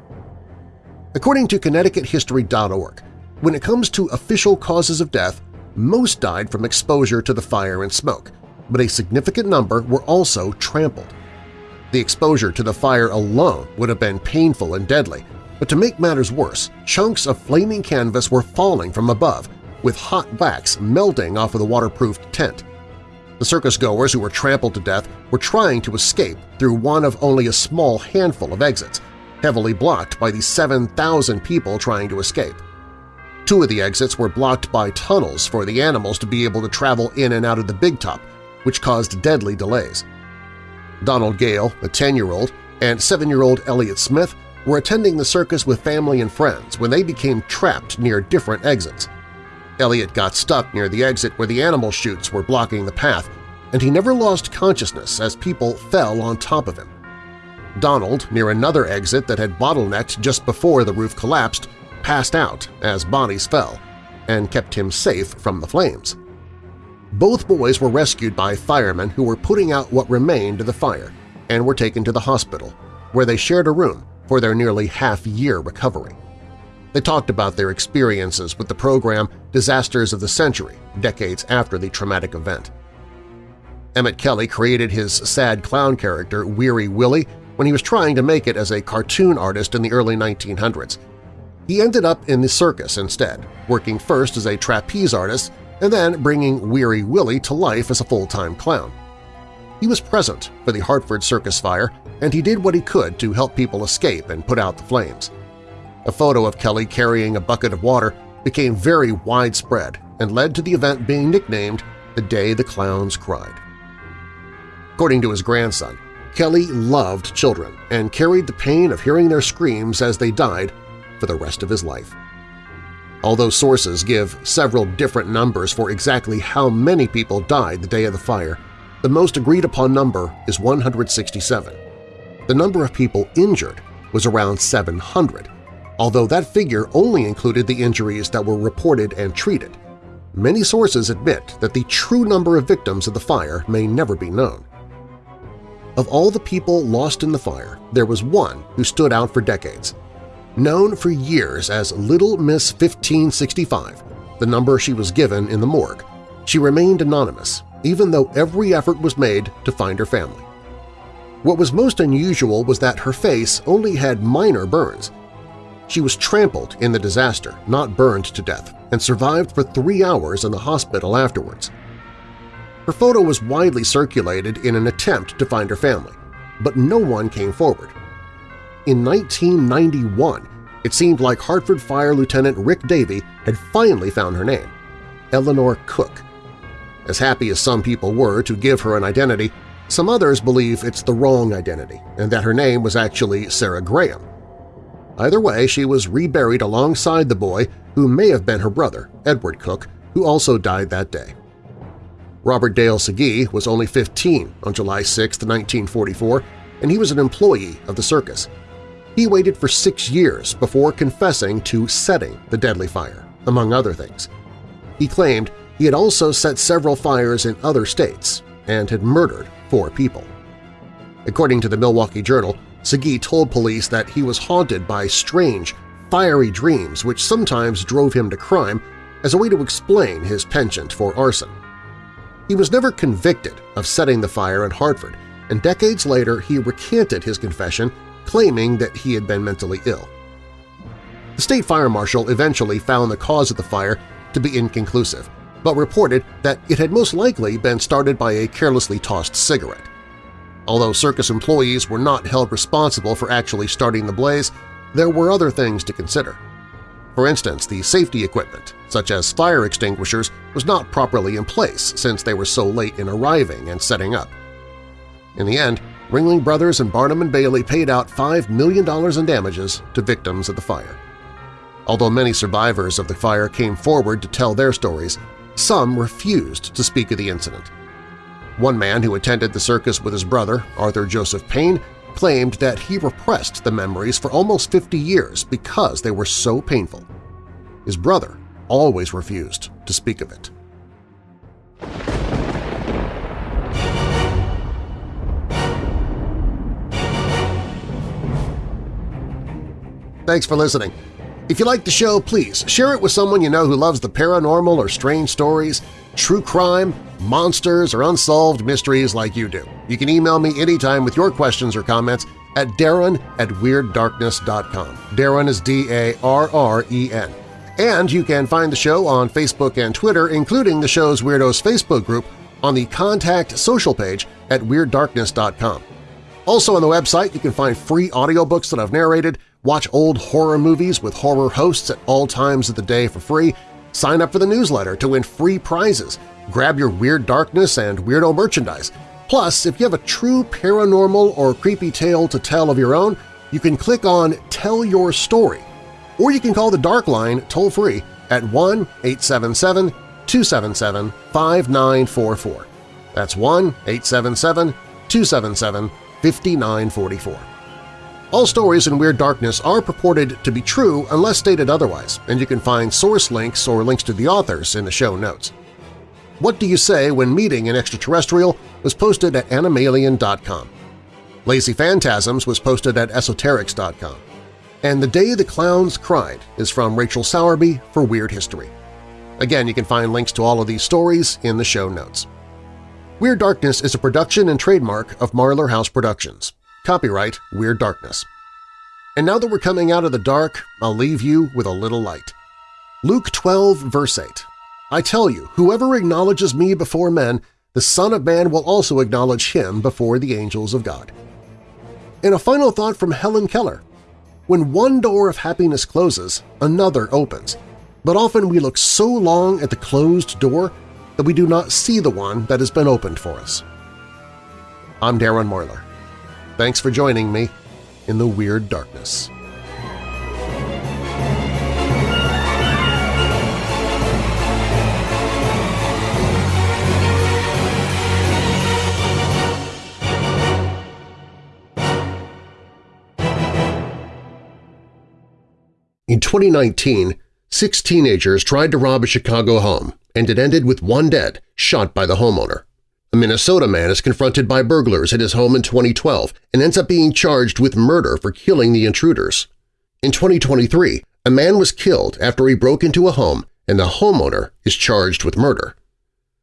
According to ConnecticutHistory.org, when it comes to official causes of death, most died from exposure to the fire and smoke, but a significant number were also trampled. The exposure to the fire alone would have been painful and deadly, but to make matters worse, chunks of flaming canvas were falling from above, with hot wax melting off of the waterproofed tent. The circus-goers who were trampled to death were trying to escape through one of only a small handful of exits, heavily blocked by the 7,000 people trying to escape. Two of the exits were blocked by tunnels for the animals to be able to travel in and out of the Big Top, which caused deadly delays. Donald Gale, a 10-year-old, and 7-year-old Elliot Smith were attending the circus with family and friends when they became trapped near different exits. Elliot got stuck near the exit where the animal chutes were blocking the path, and he never lost consciousness as people fell on top of him. Donald, near another exit that had bottlenecked just before the roof collapsed, passed out as bodies fell and kept him safe from the flames. Both boys were rescued by firemen who were putting out what remained of the fire and were taken to the hospital, where they shared a room for their nearly half-year recovery. They talked about their experiences with the program Disasters of the Century, decades after the traumatic event. Emmett Kelly created his sad clown character Weary Willie when he was trying to make it as a cartoon artist in the early 1900s. He ended up in the circus instead, working first as a trapeze artist and then bringing Weary Willie to life as a full-time clown. He was present for the Hartford Circus fire, and he did what he could to help people escape and put out the flames. A photo of Kelly carrying a bucket of water became very widespread and led to the event being nicknamed the Day the Clowns Cried. According to his grandson, Kelly loved children and carried the pain of hearing their screams as they died for the rest of his life. Although sources give several different numbers for exactly how many people died the day of the fire, the most agreed-upon number is 167. The number of people injured was around 700, although that figure only included the injuries that were reported and treated. Many sources admit that the true number of victims of the fire may never be known. Of all the people lost in the fire, there was one who stood out for decades. Known for years as Little Miss 1565, the number she was given in the morgue, she remained anonymous, even though every effort was made to find her family. What was most unusual was that her face only had minor burns. She was trampled in the disaster, not burned to death, and survived for three hours in the hospital afterwards. Her photo was widely circulated in an attempt to find her family, but no one came forward. In 1991, it seemed like Hartford Fire Lieutenant Rick Davey had finally found her name, Eleanor Cook. As happy as some people were to give her an identity, some others believe it's the wrong identity and that her name was actually Sarah Graham. Either way, she was reburied alongside the boy who may have been her brother, Edward Cook, who also died that day. Robert Dale Segee was only 15 on July 6, 1944, and he was an employee of the circus. He waited for six years before confessing to setting the deadly fire, among other things. He claimed he had also set several fires in other states and had murdered four people. According to the Milwaukee Journal, Segee told police that he was haunted by strange, fiery dreams which sometimes drove him to crime as a way to explain his penchant for arson. He was never convicted of setting the fire in Hartford, and decades later he recanted his confession, claiming that he had been mentally ill. The state fire marshal eventually found the cause of the fire to be inconclusive, but reported that it had most likely been started by a carelessly tossed cigarette. Although circus employees were not held responsible for actually starting the blaze, there were other things to consider. For instance, the safety equipment, such as fire extinguishers, was not properly in place since they were so late in arriving and setting up. In the end, Ringling Brothers and Barnum and Bailey paid out $5 million in damages to victims of the fire. Although many survivors of the fire came forward to tell their stories, some refused to speak of the incident. One man who attended the circus with his brother, Arthur Joseph Payne, claimed that he repressed the memories for almost 50 years because they were so painful. His brother always refused to speak of it. Thanks for listening. If you like the show, please share it with someone you know who loves the paranormal or strange stories, true crime, monsters, or unsolved mysteries like you do. You can email me anytime with your questions or comments at darren at WeirdDarkness.com. Darren is D-A-R-R-E-N. And you can find the show on Facebook and Twitter, including the show's Weirdos Facebook group, on the Contact social page at WeirdDarkness.com. Also on the website, you can find free audiobooks that I've narrated, watch old horror movies with horror hosts at all times of the day for free, sign up for the newsletter to win free prizes, grab your Weird Darkness and Weirdo merchandise. Plus, if you have a true paranormal or creepy tale to tell of your own, you can click on Tell Your Story or you can call the Dark Line toll-free at 1-877-277-5944. That's 1-877-277-5944. All stories in Weird Darkness are purported to be true unless stated otherwise, and you can find source links or links to the authors in the show notes. What Do You Say When Meeting an Extraterrestrial was posted at Anomalien.com. Lazy Phantasms was posted at EsoterX.com and The Day the Clowns Cried is from Rachel Sowerby for Weird History. Again, you can find links to all of these stories in the show notes. Weird Darkness is a production and trademark of Marlar House Productions. Copyright Weird Darkness. And now that we're coming out of the dark, I'll leave you with a little light. Luke 12, verse 8. I tell you, whoever acknowledges me before men, the Son of Man will also acknowledge him before the angels of God. And a final thought from Helen Keller. When one door of happiness closes, another opens, but often we look so long at the closed door that we do not see the one that has been opened for us. I'm Darren Marlar. Thanks for joining me in the Weird Darkness. In 2019, six teenagers tried to rob a Chicago home and it ended with one dead, shot by the homeowner. A Minnesota man is confronted by burglars at his home in 2012 and ends up being charged with murder for killing the intruders. In 2023, a man was killed after he broke into a home and the homeowner is charged with murder.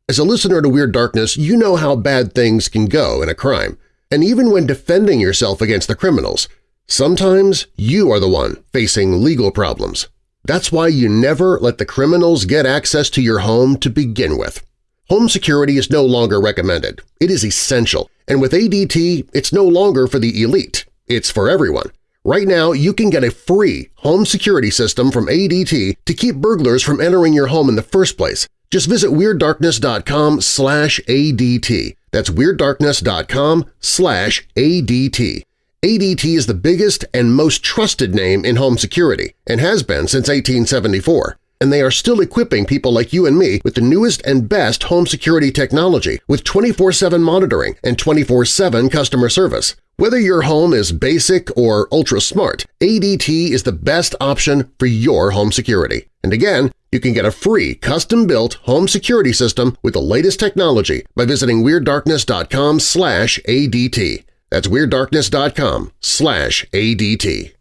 As a listener to Weird Darkness, you know how bad things can go in a crime, and even when defending yourself against the criminals, sometimes you are the one facing legal problems. That's why you never let the criminals get access to your home to begin with. Home security is no longer recommended. It is essential, and with ADT, it's no longer for the elite. It's for everyone. Right now, you can get a free home security system from ADT to keep burglars from entering your home in the first place. Just visit WeirdDarkness.com slash ADT. That's WeirdDarkness.com slash ADT. ADT is the biggest and most trusted name in home security and has been since 1874, and they are still equipping people like you and me with the newest and best home security technology with 24-7 monitoring and 24-7 customer service. Whether your home is basic or ultra-smart, ADT is the best option for your home security. And again, you can get a free custom-built home security system with the latest technology by visiting WeirdDarkness.com ADT. That's WeirdDarkness.com slash ADT.